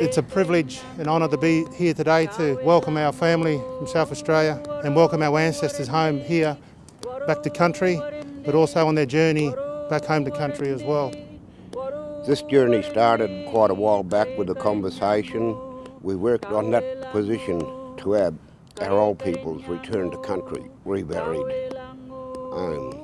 It's a privilege and honour to be here today to welcome our family from South Australia and welcome our ancestors home here, back to country, but also on their journey back home to country as well. This journey started quite a while back with a conversation. We worked on that position to have our old peoples return to country, reburied, um,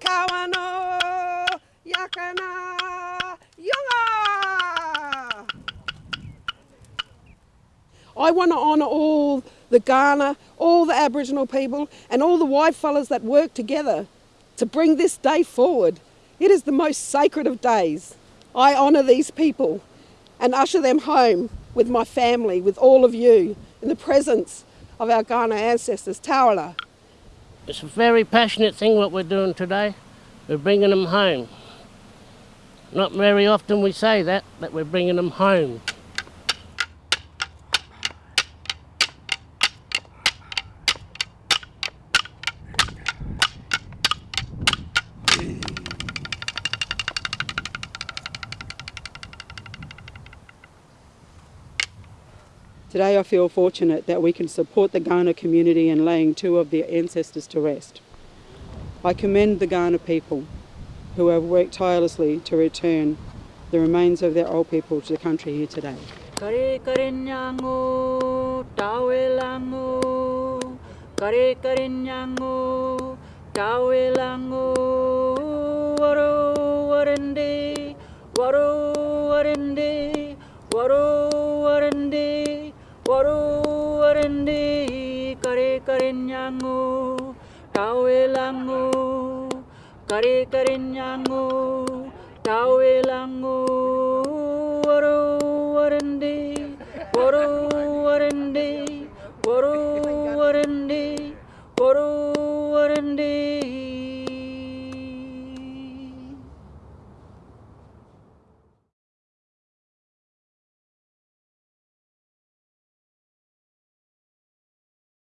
Kaurna Yurta. I want to honour all the Kaurna, all the Aboriginal people and all the white fellas that work together to bring this day forward. It is the most sacred of days. I honour these people and usher them home with my family, with all of you, in the presence of our Kaurna ancestors, Tawala. It's a very passionate thing what we're doing today. We're bringing them home. Not very often we say that, that we're bringing them home. Today I feel fortunate that we can support the Kaurna community in laying two of their ancestors to rest. I commend the Kaurna people who have worked tirelessly to return the remains of their old people to the country here today. Kare kare nyango, kare kare nyango, tawe lango, waro warende, waro warende, waro warende, kare kare nyango, tawe lango, kare kare nyango, tawe